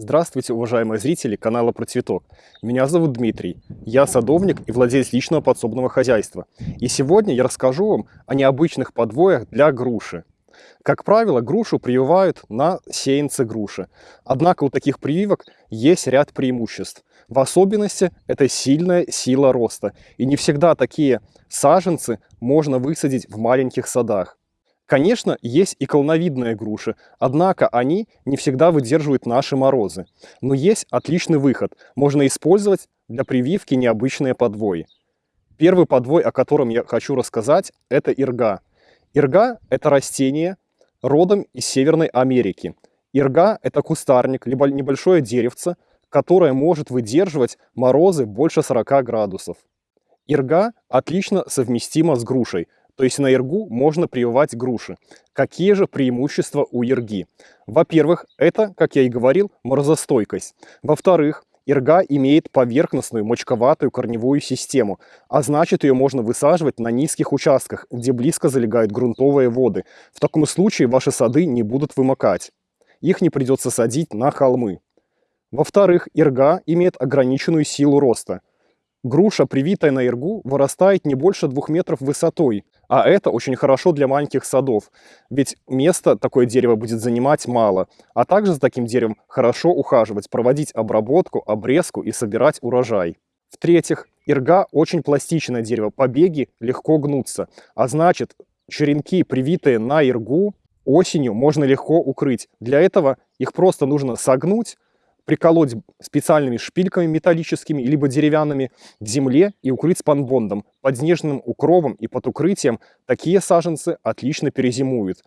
Здравствуйте, уважаемые зрители канала Про Цветок. Меня зовут Дмитрий. Я садовник и владелец личного подсобного хозяйства. И сегодня я расскажу вам о необычных подвоях для груши. Как правило, грушу прививают на сеянце груши. Однако у таких прививок есть ряд преимуществ. В особенности это сильная сила роста. И не всегда такие саженцы можно высадить в маленьких садах. Конечно, есть и колоновидные груши, однако они не всегда выдерживают наши морозы. Но есть отличный выход. Можно использовать для прививки необычные подвои. Первый подвой, о котором я хочу рассказать, это ирга. Ирга – это растение родом из Северной Америки. Ирга – это кустарник, либо небольшое деревце, которое может выдерживать морозы больше 40 градусов. Ирга отлично совместима с грушей – то есть на иргу можно прививать груши. Какие же преимущества у ирги? Во-первых, это, как я и говорил, морозостойкость. Во-вторых, Ирга имеет поверхностную мочковатую корневую систему, а значит ее можно высаживать на низких участках, где близко залегают грунтовые воды. В таком случае ваши сады не будут вымокать. Их не придется садить на холмы. Во-вторых, ирга имеет ограниченную силу роста. Груша, привитая на иргу, вырастает не больше двух метров высотой, а это очень хорошо для маленьких садов, ведь место такое дерево будет занимать мало. А также за таким деревом хорошо ухаживать, проводить обработку, обрезку и собирать урожай. В-третьих, ирга очень пластичное дерево, побеги легко гнутся, а значит черенки, привитые на иргу, осенью можно легко укрыть. Для этого их просто нужно согнуть, приколоть специальными шпильками металлическими, либо деревянными к земле и укрыть спанбондом. Под снежным укровом и под укрытием такие саженцы отлично перезимуют.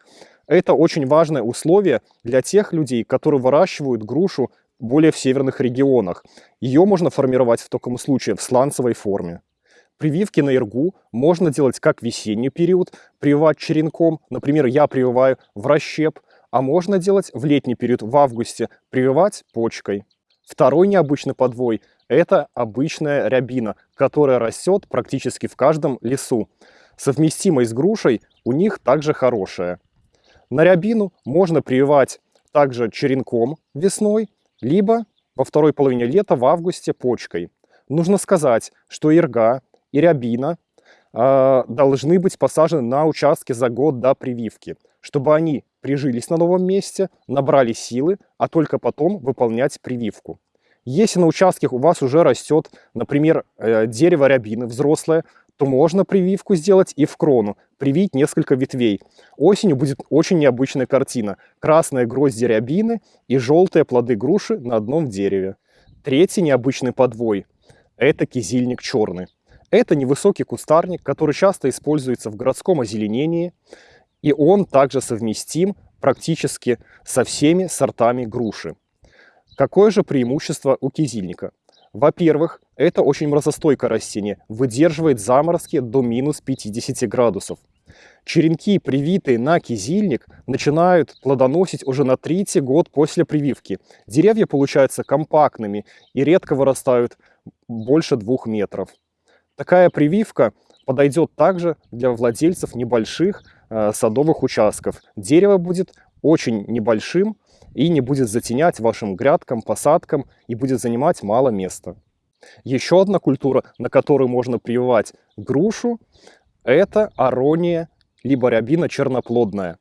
Это очень важное условие для тех людей, которые выращивают грушу более в северных регионах. Ее можно формировать в таком случае в сланцевой форме. Прививки на иргу можно делать как в весенний период, прививать черенком. Например, я прививаю в расщеп – а можно делать в летний период, в августе, прививать почкой. Второй необычный подвой – это обычная рябина, которая растет практически в каждом лесу. Совместимость с грушей у них также хорошая. На рябину можно прививать также черенком весной, либо во второй половине лета в августе почкой. Нужно сказать, что ирга и рябина должны быть посажены на участке за год до прививки, чтобы они прижились на новом месте, набрали силы, а только потом выполнять прививку. Если на участке у вас уже растет, например, э, дерево рябины взрослое, то можно прививку сделать и в крону, привить несколько ветвей. Осенью будет очень необычная картина. Красные грозди рябины и желтые плоды груши на одном дереве. Третий необычный подвой – это кизильник черный. Это невысокий кустарник, который часто используется в городском озеленении. И он также совместим практически со всеми сортами груши. Какое же преимущество у кизильника? Во-первых, это очень морозостойкое растение, выдерживает заморозки до минус 50 градусов. Черенки, привитые на кизильник, начинают плодоносить уже на третий год после прививки. Деревья получаются компактными и редко вырастают больше двух метров. Такая прививка подойдет также для владельцев небольших Э, садовых участков. Дерево будет очень небольшим и не будет затенять вашим грядкам, посадкам и будет занимать мало места. Еще одна культура, на которую можно прививать грушу, это арония, либо рябина черноплодная.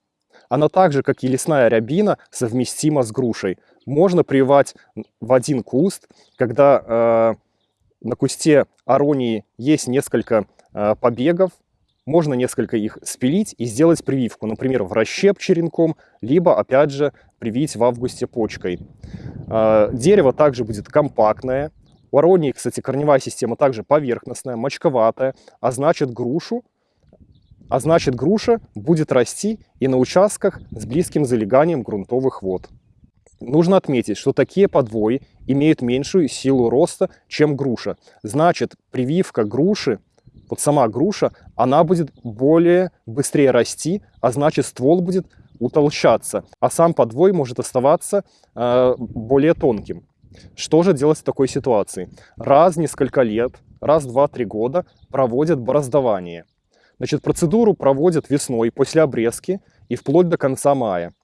Она так же, как и лесная рябина, совместима с грушей. Можно прививать в один куст, когда э, на кусте аронии есть несколько э, побегов, можно несколько их спилить и сделать прививку, например, в расщеп черенком, либо, опять же, привить в августе почкой. А, дерево также будет компактное. У аронии, кстати, корневая система также поверхностная, мочковатая, а значит грушу, а значит груша будет расти и на участках с близким залеганием грунтовых вод. Нужно отметить, что такие подвои имеют меньшую силу роста, чем груша. Значит, прививка груши вот сама груша, она будет более быстрее расти, а значит ствол будет утолщаться, а сам подвой может оставаться э, более тонким. Что же делать в такой ситуации? Раз в несколько лет, раз в 2-3 года проводят бороздование. Значит, процедуру проводят весной после обрезки и вплоть до конца мая.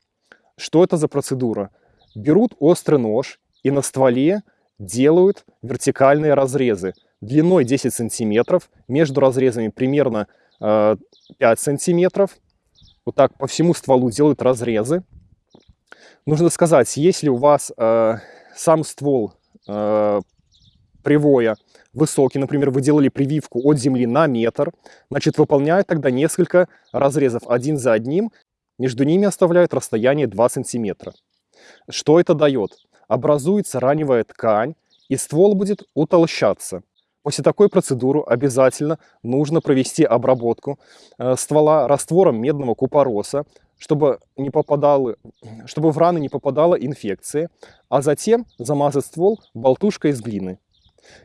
Что это за процедура? Берут острый нож и на стволе делают вертикальные разрезы длиной 10 сантиметров, между разрезами примерно э, 5 сантиметров. Вот так по всему стволу делают разрезы. Нужно сказать, если у вас э, сам ствол э, привоя высокий, например, вы делали прививку от земли на метр, значит, выполняют тогда несколько разрезов один за одним, между ними оставляют расстояние 2 сантиметра. Что это дает? Образуется раневая ткань, и ствол будет утолщаться. После такой процедуры обязательно нужно провести обработку э, ствола раствором медного купороса, чтобы, не попадало, чтобы в раны не попадала инфекция, а затем замазать ствол болтушкой из глины.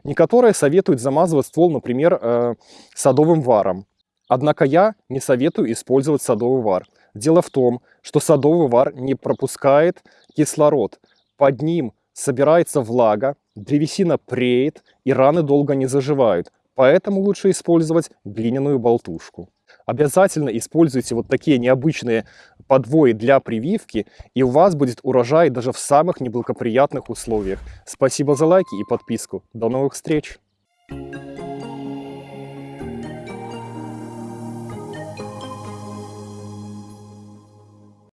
Некоторые советуют замазывать ствол, например, э, садовым варом. Однако я не советую использовать садовый вар. Дело в том, что садовый вар не пропускает кислород. Под ним собирается влага, древесина преет и раны долго не заживают. Поэтому лучше использовать глиняную болтушку. Обязательно используйте вот такие необычные подвои для прививки, и у вас будет урожай даже в самых неблагоприятных условиях. Спасибо за лайки и подписку. До новых встреч! Thank you.